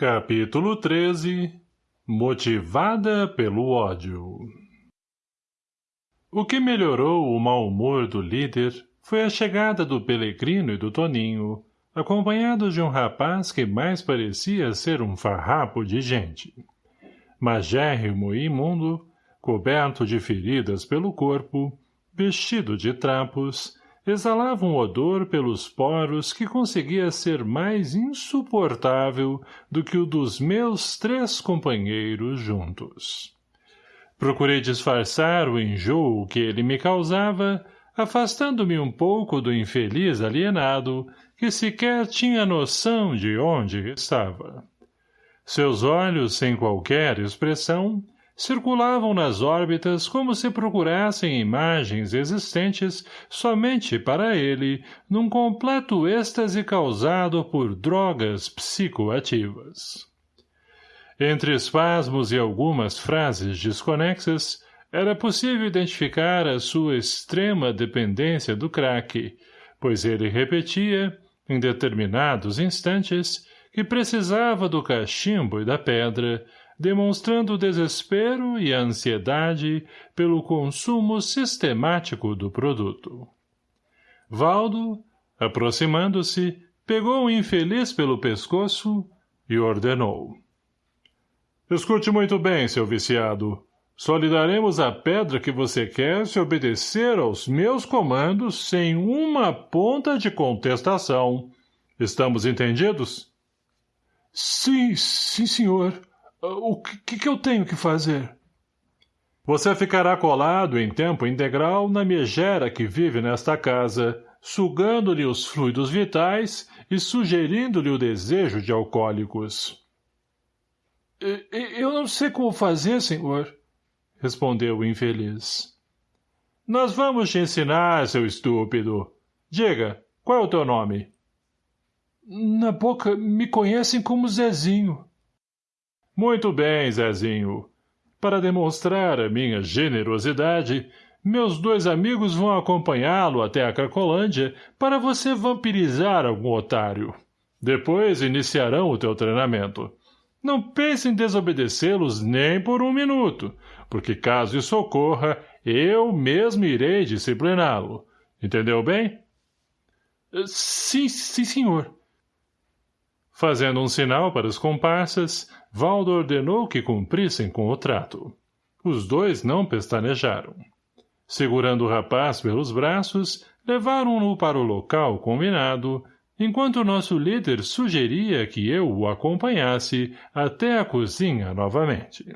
Capítulo 13 Motivada pelo ódio O que melhorou o mau humor do líder foi a chegada do Pelegrino e do Toninho, acompanhados de um rapaz que mais parecia ser um farrapo de gente. Magérrimo e imundo, coberto de feridas pelo corpo, vestido de trapos, exalava um odor pelos poros que conseguia ser mais insuportável do que o dos meus três companheiros juntos. Procurei disfarçar o enjoo que ele me causava, afastando-me um pouco do infeliz alienado, que sequer tinha noção de onde estava. Seus olhos, sem qualquer expressão, circulavam nas órbitas como se procurassem imagens existentes somente para ele, num completo êxtase causado por drogas psicoativas. Entre espasmos e algumas frases desconexas, era possível identificar a sua extrema dependência do crack, pois ele repetia, em determinados instantes, que precisava do cachimbo e da pedra, demonstrando desespero e ansiedade pelo consumo sistemático do produto. Valdo, aproximando-se, pegou o infeliz pelo pescoço e ordenou. Escute muito bem, seu viciado. Só lhe daremos a pedra que você quer se obedecer aos meus comandos sem uma ponta de contestação. Estamos entendidos? Sim, sim, senhor. O que, que eu tenho que fazer? Você ficará colado em tempo integral na megera que vive nesta casa, sugando-lhe os fluidos vitais e sugerindo-lhe o desejo de alcoólicos. Eu não sei como fazer, senhor, respondeu o infeliz. Nós vamos te ensinar, seu estúpido. Diga, qual é o teu nome? Na boca me conhecem como Zezinho. Muito bem, Zezinho. Para demonstrar a minha generosidade, meus dois amigos vão acompanhá-lo até a Cracolândia para você vampirizar algum otário. Depois iniciarão o teu treinamento. Não pense em desobedecê-los nem por um minuto, porque caso isso ocorra, eu mesmo irei discipliná-lo. Entendeu bem? Sim, sim, senhor. Fazendo um sinal para os comparsas, Valdo ordenou que cumprissem com o trato. Os dois não pestanejaram. Segurando o rapaz pelos braços, levaram-no para o local combinado, enquanto nosso líder sugeria que eu o acompanhasse até a cozinha novamente.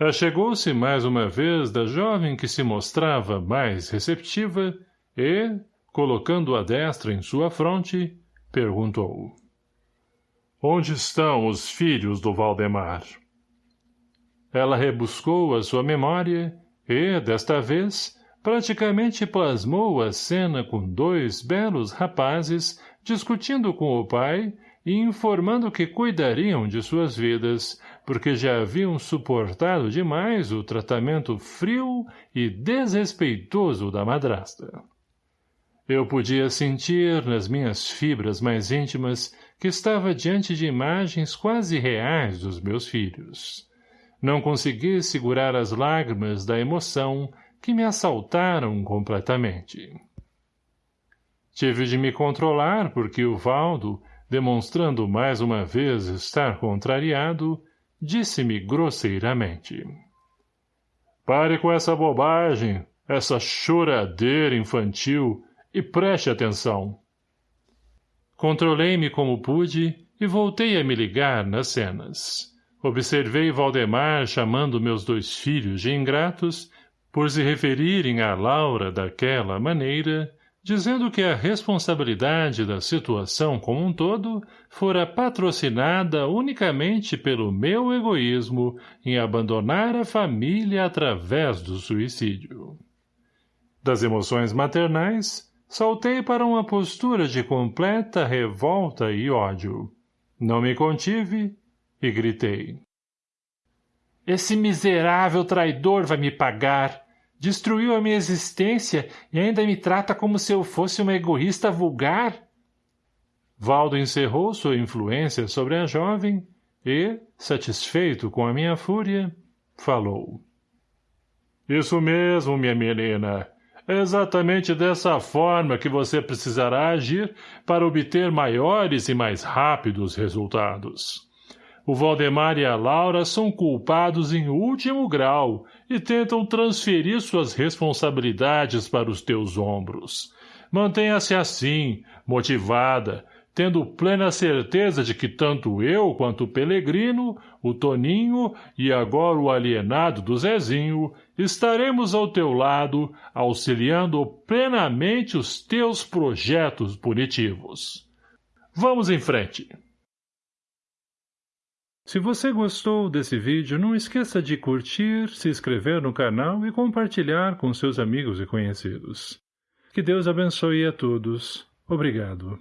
Achegou-se mais uma vez da jovem que se mostrava mais receptiva e, colocando a destra em sua fronte, perguntou. Onde estão os filhos do Valdemar? Ela rebuscou a sua memória e, desta vez, praticamente plasmou a cena com dois belos rapazes discutindo com o pai e informando que cuidariam de suas vidas, porque já haviam suportado demais o tratamento frio e desrespeitoso da madrasta. Eu podia sentir nas minhas fibras mais íntimas que estava diante de imagens quase reais dos meus filhos. Não consegui segurar as lágrimas da emoção que me assaltaram completamente. Tive de me controlar porque o Valdo, demonstrando mais uma vez estar contrariado, disse-me grosseiramente. Pare com essa bobagem, essa choradeira infantil, e preste atenção. Controlei-me como pude e voltei a me ligar nas cenas. Observei Valdemar chamando meus dois filhos de ingratos por se referirem a Laura daquela maneira, dizendo que a responsabilidade da situação como um todo fora patrocinada unicamente pelo meu egoísmo em abandonar a família através do suicídio. Das emoções maternais, Saltei para uma postura de completa revolta e ódio. Não me contive e gritei. Esse miserável traidor vai me pagar. Destruiu a minha existência e ainda me trata como se eu fosse uma egoísta vulgar? Valdo encerrou sua influência sobre a jovem e, satisfeito com a minha fúria, falou. Isso mesmo, minha menina. É exatamente dessa forma que você precisará agir para obter maiores e mais rápidos resultados. O Valdemar e a Laura são culpados em último grau e tentam transferir suas responsabilidades para os teus ombros. Mantenha-se assim, motivada, tendo plena certeza de que tanto eu quanto o Pelegrino, o Toninho e agora o alienado do Zezinho estaremos ao teu lado, auxiliando plenamente os teus projetos punitivos. Vamos em frente. Se você gostou desse vídeo, não esqueça de curtir, se inscrever no canal e compartilhar com seus amigos e conhecidos. Que Deus abençoe a todos. Obrigado.